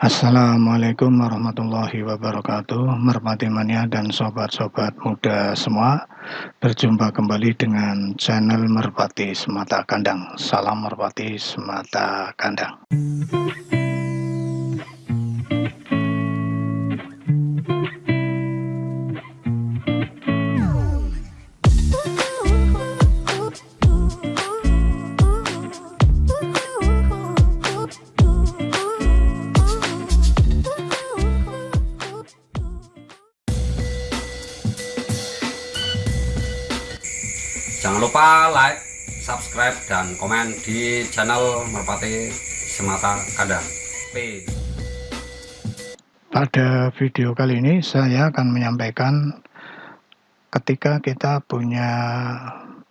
Assalamualaikum warahmatullahi wabarakatuh Merpati mania dan sobat-sobat muda semua. Berjumpa kembali dengan channel Merpati Semata Kandang. Salam Merpati Semata Kandang Jangan lupa like, subscribe, dan komen di channel Merpati Semata Kandang. Pada video kali ini saya akan menyampaikan ketika kita punya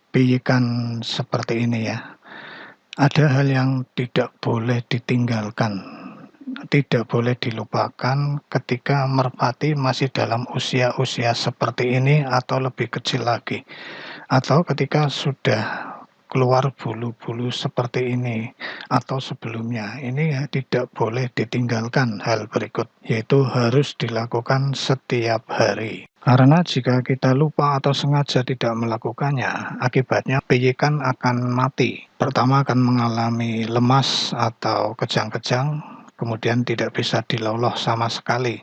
piikan seperti ini ya. Ada hal yang tidak boleh ditinggalkan, tidak boleh dilupakan ketika merpati masih dalam usia-usia seperti ini atau lebih kecil lagi atau ketika sudah keluar bulu-bulu seperti ini atau sebelumnya ini tidak boleh ditinggalkan hal berikut yaitu harus dilakukan setiap hari. Karena jika kita lupa atau sengaja tidak melakukannya akibatnya piyikan akan mati. Pertama akan mengalami lemas atau kejang-kejang kemudian tidak bisa diloloh sama sekali.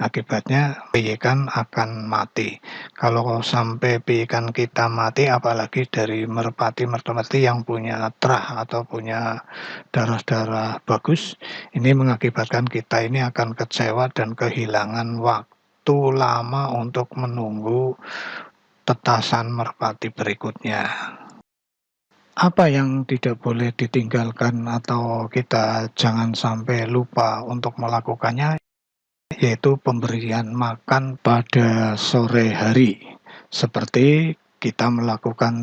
Akibatnya piikan akan mati. Kalau sampai piikan kita mati, apalagi dari merpati-merpati yang punya terah atau punya darah-darah bagus, ini mengakibatkan kita ini akan kecewa dan kehilangan waktu lama untuk menunggu tetasan merpati berikutnya apa yang tidak boleh ditinggalkan atau kita jangan sampai lupa untuk melakukannya yaitu pemberian makan pada sore hari? Seperti kita melakukan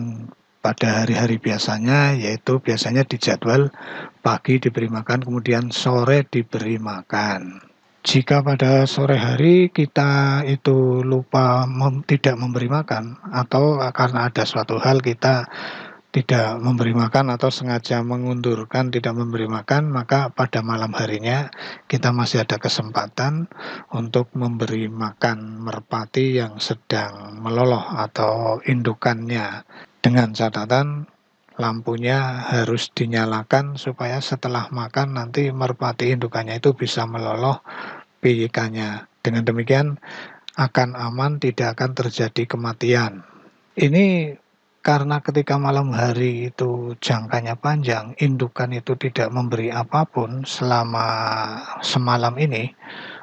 pada hari-hari biasanya yaitu biasanya di jadwal pagi diberi makan kemudian sore diberi makan. Jika pada sore hari kita itu lupa mem tidak memberi makan atau karena ada suatu hal kita tidak memberi makan atau sengaja mengundurkan tidak memberi makan, maka pada malam harinya kita masih ada kesempatan untuk memberi makan merpati yang sedang meloloh atau indukannya. Dengan catatan lampunya harus dinyalakan supaya setelah makan nanti merpati indukannya itu bisa meloloh piikannya. Dengan demikian akan aman, tidak akan terjadi kematian. Ini karena ketika malam hari itu jangkanya panjang, indukan itu tidak memberi apa pun selama semalam ini,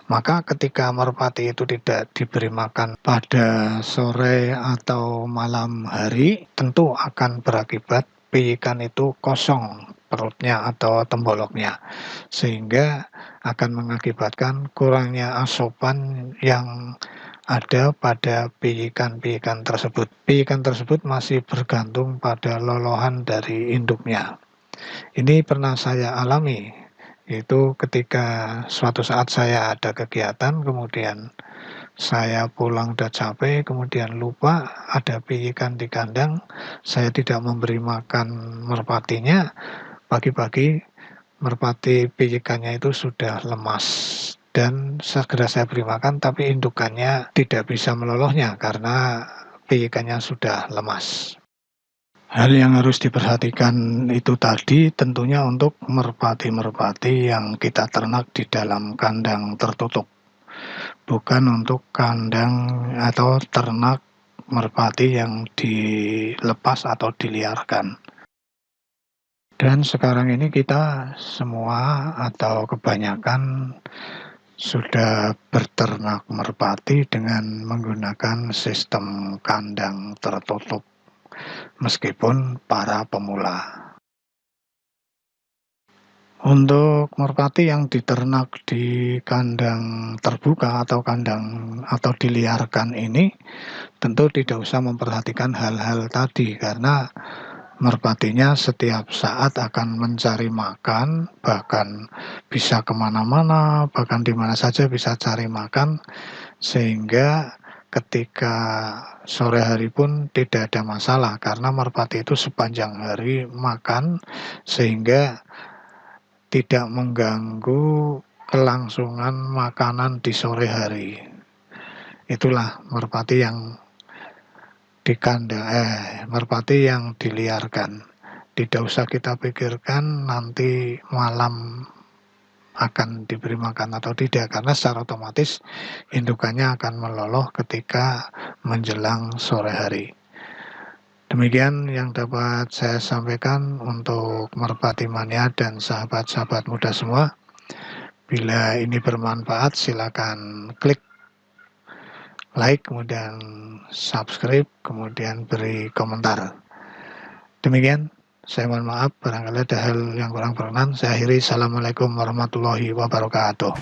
maka ketika merpati itu tidak diberi makan pada sore atau malam hari, tentu akan berakibat piikan itu kosong perutnya atau temboloknya sehingga akan mengakibatkan kurangnya asupan yang ada pada piikan-piikan tersebut. Piikan tersebut masih bergantung pada lolohan dari induknya. Ini pernah saya alami, itu ketika suatu saat saya ada kegiatan, kemudian saya pulang udah capek, kemudian lupa ada piikan di kandang, saya tidak memberi makan merpatinya, pagi-pagi merpati piikannya itu sudah lemas dan segera saya beri makan tapi indukannya tidak bisa melolohnya karena piikannya sudah lemas. Hal yang harus diperhatikan itu tadi tentunya untuk merpati-merpati yang kita ternak di dalam kandang tertutup. Bukan untuk kandang atau ternak merpati yang dilepas atau diliarkan. Dan sekarang ini kita semua atau kebanyakan sudah berternak merpati dengan menggunakan sistem kandang tertutup meskipun para pemula. Untuk merpati yang diternak di kandang terbuka atau kandang atau diliarkan ini tentu tidak usah memperhatikan hal-hal tadi karena merpatinya setiap saat akan mencari makan, bahkan bisa ke mana-mana, bahkan di mana saja bisa cari makan, sehingga ketika sore hari pun tidak ada masalah karena merpati itu sepanjang hari makan sehingga tidak mengganggu kelangsungan makanan di sore hari. Itulah merpati yang dikandang eh, merpati yang diliarkan. Tidak usah kita pikirkan nanti malam akan diberi makan atau tidak karena secara otomatis indukannya akan meloloh ketika menjelang sore hari. Demikian yang dapat saya sampaikan untuk merpati mania dan sahabat-sahabat muda semua. Bila ini bermanfaat silakan klik like kemudian subscribe kemudian beri komentar. Demikian saya mohon maaf barangkali ada hal yang kurang berkenan. Saya akhiri. Assalamualaikum warahmatullahi wabarakatuh.